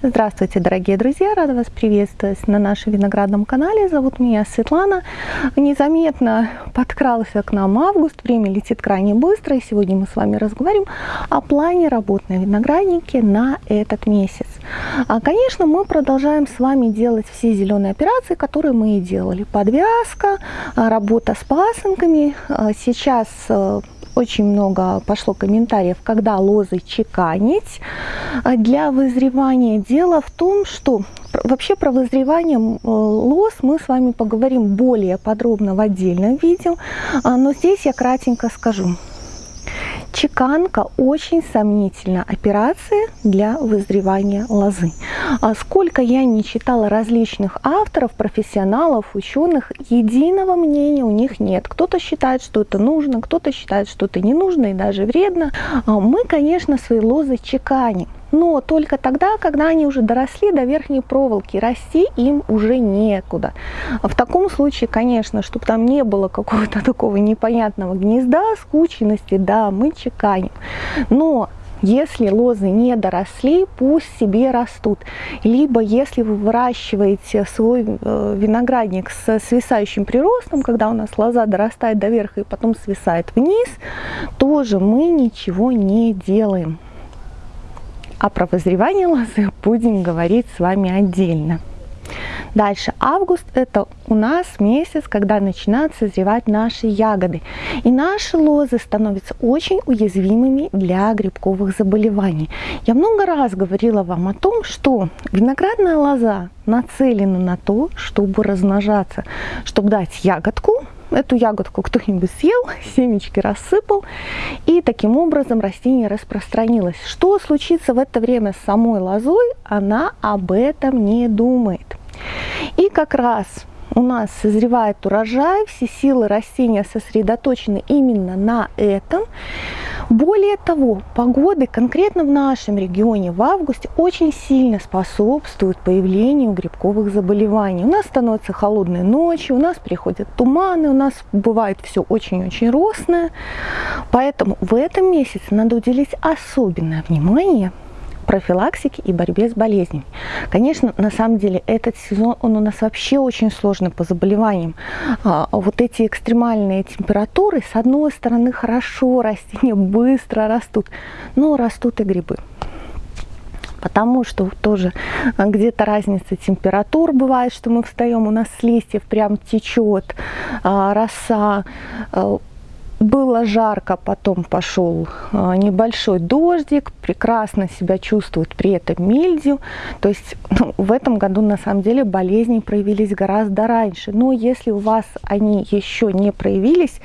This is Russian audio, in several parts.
Здравствуйте, дорогие друзья! Рада вас приветствовать на нашем виноградном канале. Зовут меня Светлана. Незаметно подкрался к нам август. Время летит крайне быстро. И сегодня мы с вами разговариваем о плане работы на винограднике на этот месяц. А, конечно, мы продолжаем с вами делать все зеленые операции, которые мы и делали. Подвязка, а, работа с пасынками. А, сейчас очень много пошло комментариев, когда лозы чеканить для вызревания. Дело в том, что вообще про вызревание лоз мы с вами поговорим более подробно в отдельном видео, а, но здесь я кратенько скажу. Чеканка очень сомнительная операция для вызревания лозы. А сколько я не читала различных авторов, профессионалов, ученых, единого мнения у них нет. Кто-то считает, что это нужно, кто-то считает, что это не нужно и даже вредно. А мы, конечно, свои лозы чеканим но только тогда, когда они уже доросли до верхней проволоки, расти им уже некуда. В таком случае, конечно, чтобы там не было какого-то такого непонятного гнезда, скученности, да, мы чеканим. Но если лозы не доросли, пусть себе растут. Либо если вы выращиваете свой э, виноградник с свисающим приростом, когда у нас лоза дорастает до верха и потом свисает вниз, тоже мы ничего не делаем. А про возревание лозы будем говорить с вами отдельно. Дальше, август это у нас месяц, когда начинают созревать наши ягоды. И наши лозы становятся очень уязвимыми для грибковых заболеваний. Я много раз говорила вам о том, что виноградная лоза нацелена на то, чтобы размножаться, чтобы дать ягодку, Эту ягодку кто-нибудь съел, семечки рассыпал, и таким образом растение распространилось. Что случится в это время с самой лозой, она об этом не думает. И как раз у нас созревает урожай, все силы растения сосредоточены именно на этом. Более того, погоды конкретно в нашем регионе в августе очень сильно способствуют появлению грибковых заболеваний. У нас становятся холодные ночи, у нас приходят туманы, у нас бывает все очень-очень росное. Поэтому в этом месяце надо уделить особенное внимание профилактике и борьбе с болезнями. Конечно, на самом деле этот сезон, он у нас вообще очень сложный по заболеваниям. А, вот эти экстремальные температуры, с одной стороны, хорошо, растения быстро растут, но растут и грибы потому что тоже где-то разница температур бывает, что мы встаем, у нас с листьев прям течет а, роса, а, было жарко, потом пошел а, небольшой дождик, прекрасно себя чувствует при этом мильдию. То есть ну, в этом году на самом деле болезни проявились гораздо раньше. Но если у вас они еще не проявились,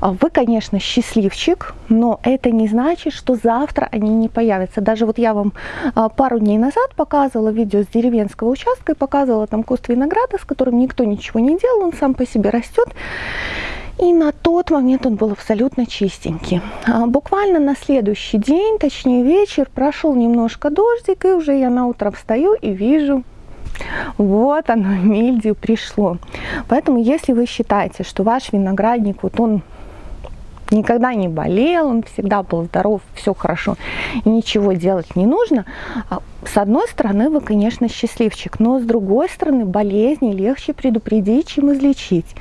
а, вы, конечно, счастливчик, но это не значит, что завтра они не появятся. Даже вот я вам а, пару дней назад показывала видео с деревенского участка и показывала там куст винограда, с которым никто ничего не делал, он сам по себе растет. И на тот момент он был абсолютно чистенький. А буквально на следующий день, точнее вечер, прошел немножко дождик, и уже я на утро встаю и вижу, вот оно, мильдию пришло. Поэтому, если вы считаете, что ваш виноградник, вот он никогда не болел, он всегда был здоров, все хорошо, ничего делать не нужно. А с одной стороны, вы, конечно, счастливчик, но с другой стороны, болезни легче предупредить, чем излечить.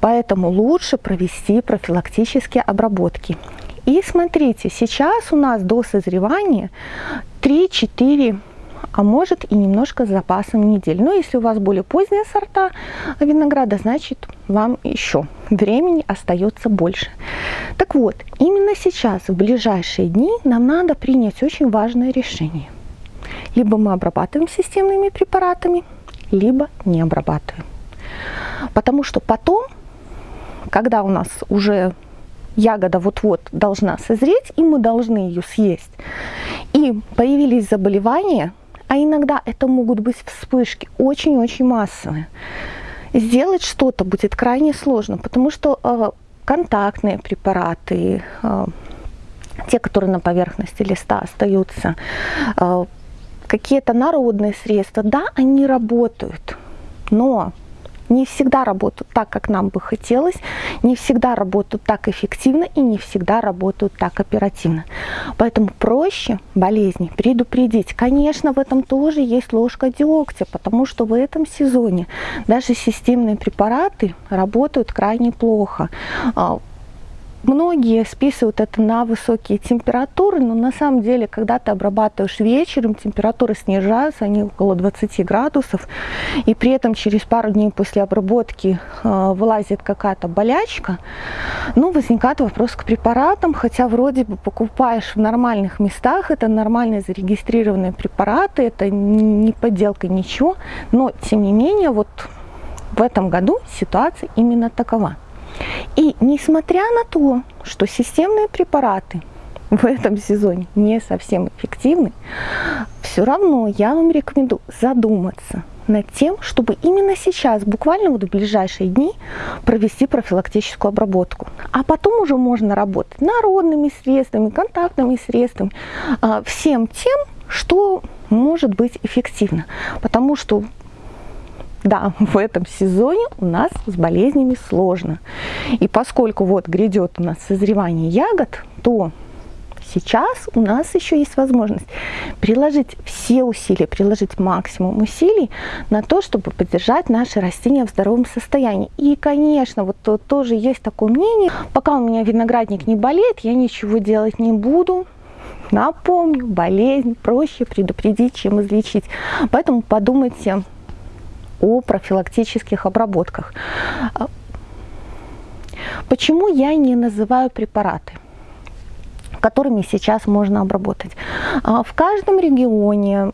Поэтому лучше провести профилактические обработки. И смотрите, сейчас у нас до созревания 3-4 а может и немножко с запасом недель. Но если у вас более поздние сорта винограда, значит вам еще времени остается больше. Так вот, именно сейчас, в ближайшие дни, нам надо принять очень важное решение. Либо мы обрабатываем системными препаратами, либо не обрабатываем. Потому что потом, когда у нас уже ягода вот-вот должна созреть, и мы должны ее съесть, и появились заболевания, а иногда это могут быть вспышки очень-очень массовые. Сделать что-то будет крайне сложно, потому что э, контактные препараты, э, те, которые на поверхности листа остаются, э, какие-то народные средства, да, они работают, но не всегда работают так, как нам бы хотелось, не всегда работают так эффективно и не всегда работают так оперативно. Поэтому проще болезни предупредить. Конечно, в этом тоже есть ложка дегтя, потому что в этом сезоне даже системные препараты работают крайне плохо а, Многие списывают это на высокие температуры, но на самом деле, когда ты обрабатываешь вечером, температуры снижаются, они около 20 градусов, и при этом через пару дней после обработки э, вылазит какая-то болячка, ну, возникает вопрос к препаратам, хотя вроде бы покупаешь в нормальных местах, это нормальные зарегистрированные препараты, это не подделка, ничего, но, тем не менее, вот в этом году ситуация именно такова. И несмотря на то, что системные препараты в этом сезоне не совсем эффективны, все равно я вам рекомендую задуматься над тем, чтобы именно сейчас, буквально вот в ближайшие дни, провести профилактическую обработку. А потом уже можно работать народными средствами, контактными средствами, а, всем тем, что может быть эффективно. Потому что да, в этом сезоне у нас с болезнями сложно. И поскольку вот грядет у нас созревание ягод, то сейчас у нас еще есть возможность приложить все усилия, приложить максимум усилий на то, чтобы поддержать наши растения в здоровом состоянии. И, конечно, вот тоже есть такое мнение, пока у меня виноградник не болеет, я ничего делать не буду, Напомню, болезнь проще предупредить, чем излечить. Поэтому подумайте о профилактических обработках. Почему я не называю препараты? которыми сейчас можно обработать. А, в каждом регионе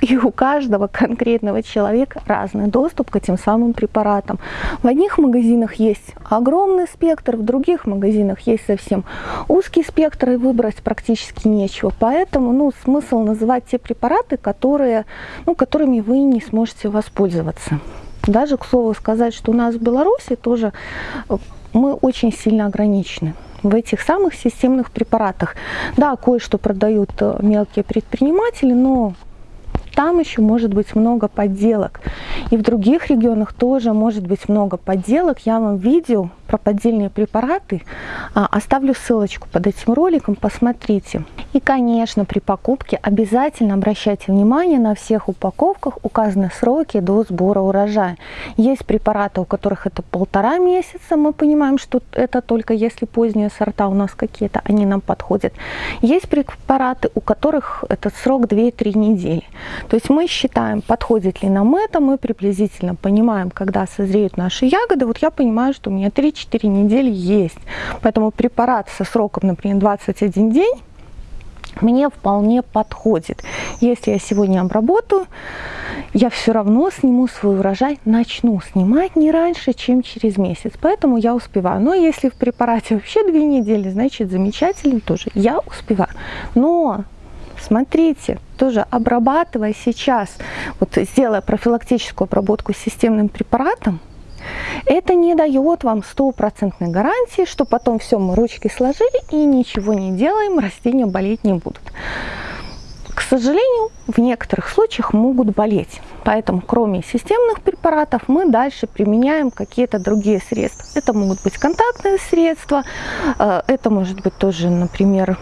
и у каждого конкретного человека разный доступ к этим самым препаратам. В одних магазинах есть огромный спектр, в других магазинах есть совсем узкий спектр, и выбрать практически нечего. Поэтому ну, смысл называть те препараты, которые, ну, которыми вы не сможете воспользоваться. Даже, к слову сказать, что у нас в Беларуси тоже э, мы очень сильно ограничены в этих самых системных препаратах. Да, кое-что продают э, мелкие предприниматели, но там еще может быть много подделок. И в других регионах тоже может быть много подделок. Я вам видео про поддельные препараты а, оставлю ссылочку под этим роликом, посмотрите. И, конечно, при покупке обязательно обращайте внимание, на всех упаковках указаны сроки до сбора урожая. Есть препараты, у которых это полтора месяца, мы понимаем, что это только если поздние сорта у нас какие-то, они нам подходят. Есть препараты, у которых этот срок 2-3 недели. То есть мы считаем, подходит ли нам это, мы приблизительно понимаем, когда созреют наши ягоды. Вот я понимаю, что у меня 3-4 недели есть. Поэтому препарат со сроком, например, 21 день, мне вполне подходит. Если я сегодня обработаю, я все равно сниму свой урожай, начну снимать не раньше, чем через месяц. Поэтому я успеваю. Но если в препарате вообще две недели, значит замечательно тоже. Я успеваю. Но смотрите, тоже обрабатывая сейчас, вот сделая профилактическую обработку системным препаратом, это не дает вам стопроцентной гарантии, что потом все мы ручки сложили и ничего не делаем, растения болеть не будут. К сожалению, в некоторых случаях могут болеть. Поэтому, кроме системных препаратов, мы дальше применяем какие-то другие средства. Это могут быть контактные средства, э, это может быть тоже, например,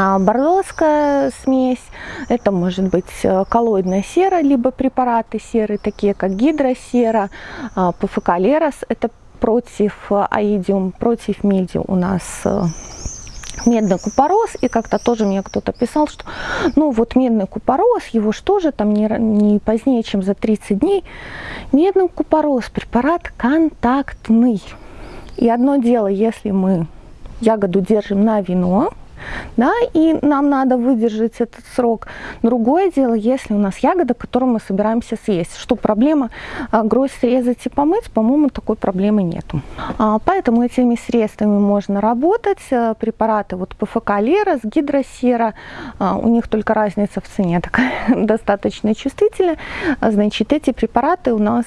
а, бордоская смесь, это может быть э, коллоидная сера, либо препараты серы, такие как гидросера, а, ПФК Лерос, это против э, аидиум, против миди у нас э, медный купорос, и как-то тоже мне кто-то писал, что ну вот медный купорос, его что же там не, не позднее, чем за 30 дней. Медный купорос, препарат контактный. И одно дело, если мы ягоду держим на вино, да, и нам надо выдержать этот срок. Другое дело, если у нас ягода, которую мы собираемся съесть. Что проблема а, гроздь срезать и помыть, по-моему, такой проблемы нету. А, поэтому этими средствами можно работать. А, препараты вот ПФК Лера, гидросера, а, у них только разница в цене такая достаточно чувствительная. Значит, эти препараты у нас,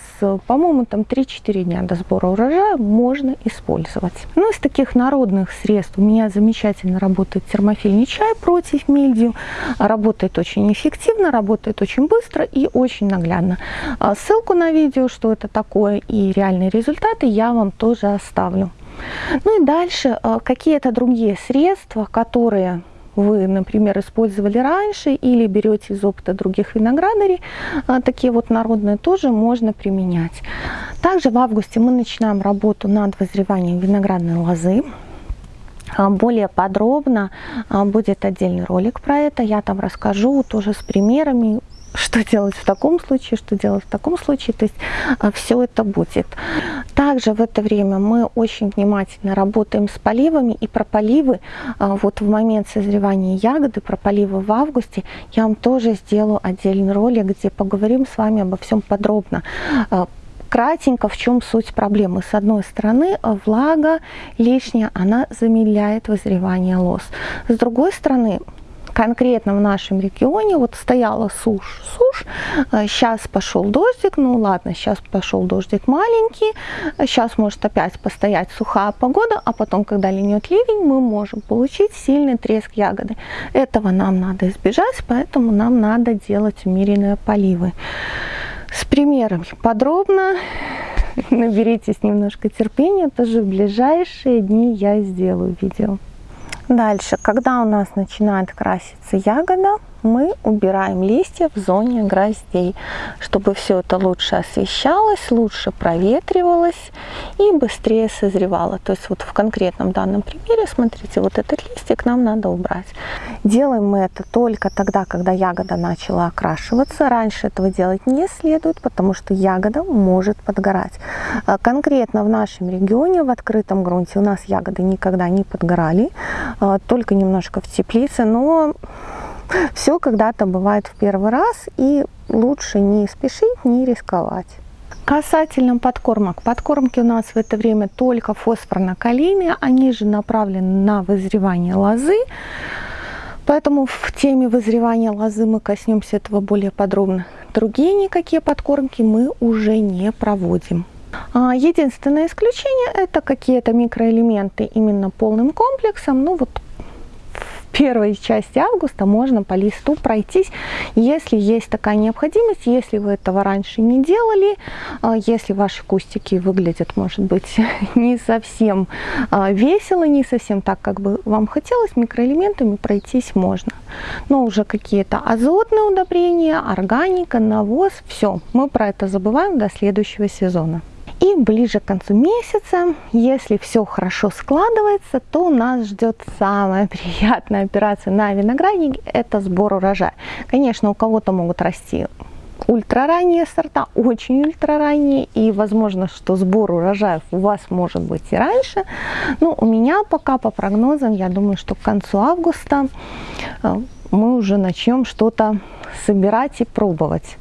по-моему, там 3-4 дня до сбора урожая можно использовать. Ну, из таких народных средств у меня замечательно работает термофильный чай против мильдию. Работает очень эффективно, работает очень быстро и очень наглядно. А ссылку на видео, что это такое и реальные результаты я вам тоже оставлю. Ну и дальше а, какие-то другие средства, которые вы, например, использовали раньше или берете из опыта других виноградарей, а, такие вот народные тоже можно применять. Также в августе мы начинаем работу над возреванием виноградной лозы. А, более подробно а, будет отдельный ролик про это. Я там расскажу тоже с примерами, что делать в таком случае, что делать в таком случае. То есть а, все это будет. Также в это время мы очень внимательно работаем с поливами. И про поливы вот в момент созревания ягоды, про поливы в августе, я вам тоже сделаю отдельный ролик, где поговорим с вами обо всем подробно кратенько, в чем суть проблемы. С одной стороны, влага лишняя, она замедляет вызревание лоз. С другой стороны, конкретно в нашем регионе вот стояла сушь, сушь, сейчас э, пошел дождик, ну ладно, сейчас пошел дождик маленький, сейчас может опять постоять сухая погода, а потом, когда линет ливень, мы можем получить сильный треск ягоды. Этого нам надо избежать, поэтому нам надо делать умеренные поливы с примерами подробно. Наберитесь немножко терпения, тоже в ближайшие дни я сделаю видео. Дальше, когда у нас начинает краситься ягода, мы убираем листья в зоне гроздей, чтобы все это лучше освещалось, лучше проветривалось и быстрее созревало. То есть вот в конкретном данном примере, смотрите, вот этот листик нам надо убрать. Делаем мы это только тогда, когда ягода начала окрашиваться. Раньше этого делать не следует, потому что ягода может подгорать. А конкретно в нашем регионе, в открытом грунте, у нас ягоды никогда не подгорали, а, только немножко в теплице, но все когда-то бывает в первый раз, и лучше не спешить, не рисковать. Касательно подкормок. Подкормки у нас в это время только фосфорно-калийные, они же направлены на вызревание лозы. Поэтому в теме вызревания лозы мы коснемся этого более подробно. Другие никакие подкормки мы уже не проводим. А, единственное исключение это какие-то микроэлементы именно полным комплексом. Ну вот первой части августа можно по листу пройтись, если есть такая необходимость, если вы этого раньше не делали, а, если ваши кустики выглядят, может быть, не совсем а, весело, не совсем так, как бы вам хотелось, микроэлементами пройтись можно. Но уже какие-то азотные удобрения, органика, навоз, все, мы про это забываем до следующего сезона. Ближе к концу месяца, если все хорошо складывается, то нас ждет самая приятная операция на винограднике – это сбор урожая. Конечно, у кого-то могут расти ультраранние сорта, очень ультраранние, и возможно, что сбор урожаев у вас может быть и раньше. Но у меня пока по прогнозам, я думаю, что к концу августа э, мы уже начнем что-то собирать и пробовать.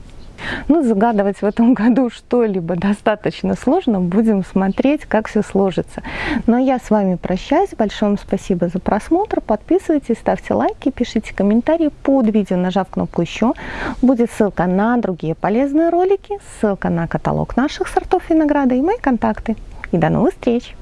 Ну, загадывать в этом году что-либо достаточно сложно. Будем смотреть, как все сложится. Но я с вами прощаюсь. Большое вам спасибо за просмотр. Подписывайтесь, ставьте лайки, пишите комментарии под видео, нажав кнопку «Еще». Будет ссылка на другие полезные ролики, ссылка на каталог наших сортов винограда и мои контакты. И до новых встреч!